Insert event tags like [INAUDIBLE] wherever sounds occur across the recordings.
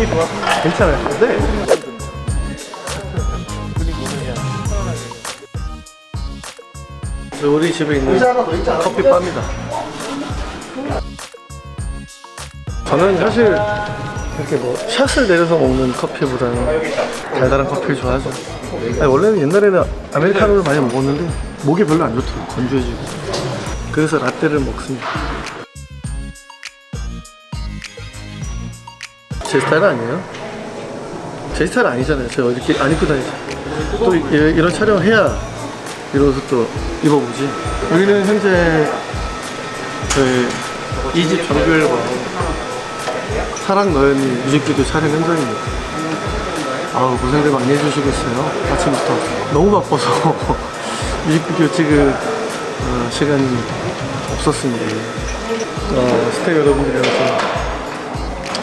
분위기 좋아. 괜찮아요. 네. 우리 집에 있는 커피 바입니다. 저는 사실 이렇게 뭐 샷을 내려서 먹는 커피보다는 달달한 커피를 좋아하죠. 아니, 원래는 옛날에는 아메리카노를 많이 먹었는데 목이 별로 안 좋더라고 건조해지고. 그래서 라떼를 먹습니다. 제 스타일 아니에요? 제 스타일 아니잖아요. 저 이렇게 안 입고 다니죠. 또 이- 이런 촬영 해야 이러서 또 입어보지. 여기는 현재 저희 이집 정규 앨범 사랑 너연이 뮤직비디오 촬영 현장입니다. 아우 고생들 많이 해주시고 있어요. 아침부터 너무 바빠서 [LAUGHS] 뮤직비디오 찍을 어, 시간이 없었습니다. 어, 스태프 여러분들이랑 좀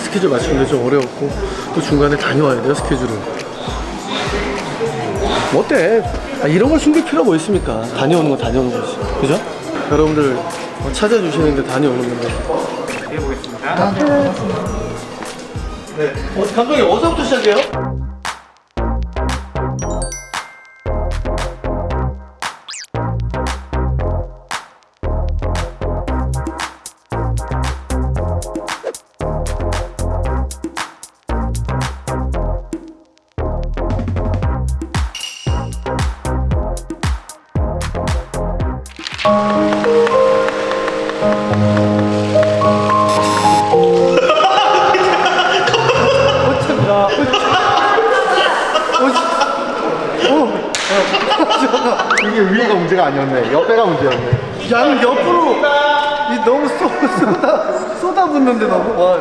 스케줄 맞추는 게 좀 어려웠고 또 중간에 다녀와야 돼요 스케줄을 뭐 어때 아, 이런 걸 숨길 필요가 뭐 있습니까 다녀오는 건 다녀오는 거지 그죠? 여러분들 어, 찾아주시는데 다녀오는 건데 네. 어, 감독님 어디서부터 시작해요? 아니었네. 옆에가 문제였네. 양 옆으로 이 너무 쏟, 쏟아 쏟아붓는데 너무 와.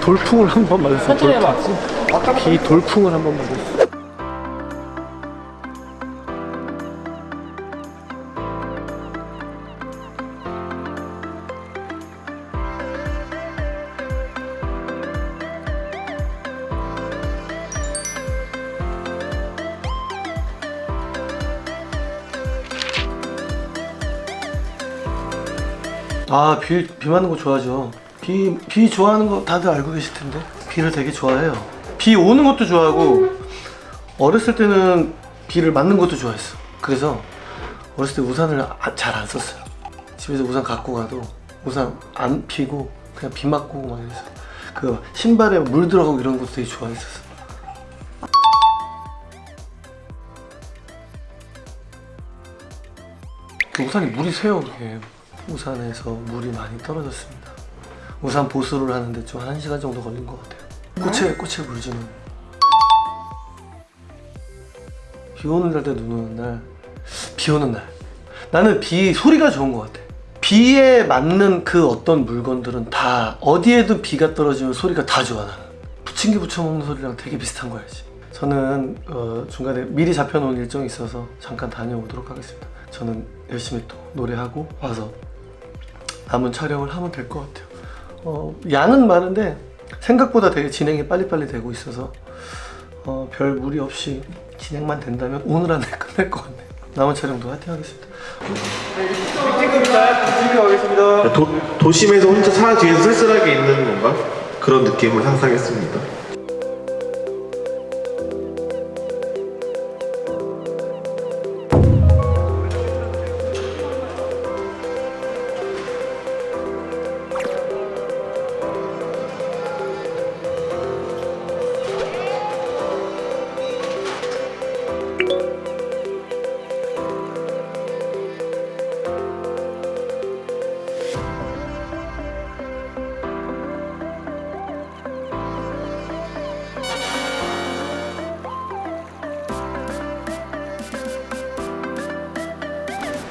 돌풍을 한 번 맞았어. 돌풍. 비 돌풍을 한 번 맞았어. 아, 비, 비 맞는 거 좋아하죠. 비, 비 좋아하는 거 다들 알고 계실 텐데. 비를 되게 좋아해요. 비 오는 것도 좋아하고, 어렸을 때는 비를 맞는 것도 좋아했어. 그래서 어렸을 때 우산을 잘안 썼어요. 집에서 우산 갖고 가도 우산 안 피고 그냥 비 맞고 막 이랬어. 그 신발에 물 들어가고 이런 것도 되게 좋아했었어. 그 우산이 물이 새요 그게 우산에서 물이 많이 떨어졌습니다. 우산 보수를 하는데 좀한 시간 정도 걸린 것 같아요. 꽃에 꽃에 물 주는. 비 오는 날 때 눈 오는 날 비 오는 날. 나는 비 소리가 좋은 것 같아. 비에 맞는 그 어떤 물건들은 다 어디에도 비가 떨어지면 소리가 다 좋아 나는. 부침개 부쳐 먹는 소리랑 되게 비슷한 거야지 저는 어, 중간에 미리 잡혀놓은 일정이 있어서 잠깐 다녀오도록 하겠습니다. 저는 열심히 또 노래하고 와서 남은 촬영을 하면 될 것 같아요 어, 양은 많은데 생각보다 되게 진행이 빨리빨리 되고 있어서 어, 별 무리 없이 진행만 된다면 오늘 안에 끝날 것 같네요 남은 촬영도 화이팅 하겠습니다 도, 도심에서 혼자 차 뒤에서 쓸쓸하게 있는 건가? 그런 느낌을 상상했습니다.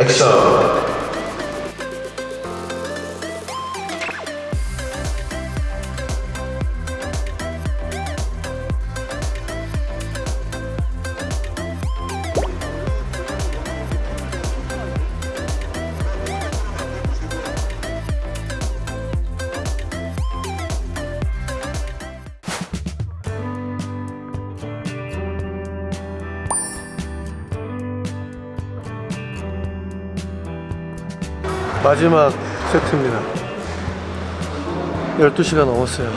액션! 마지막 세트입니다. 12시가 넘었어요.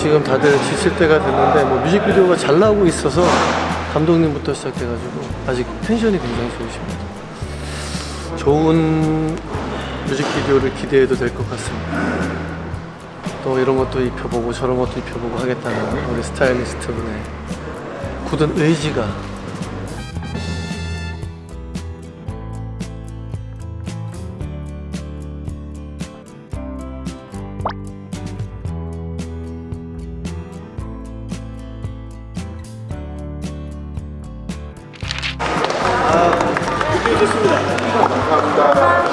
지금 다들 지칠 때가 됐는데 뭐 뮤직비디오가 잘 나오고 있어서 감독님부터 시작해가지고 아직 텐션이 굉장히 좋으십니다. 좋은 뮤직비디오를 기대해도 될 것 같습니다. 또 이런 것도 입혀보고 저런 것도 입혀보고 하겠다는 우리 스타일리스트 분의 굳은 의지가 기회 됐습니다. 감사합니다.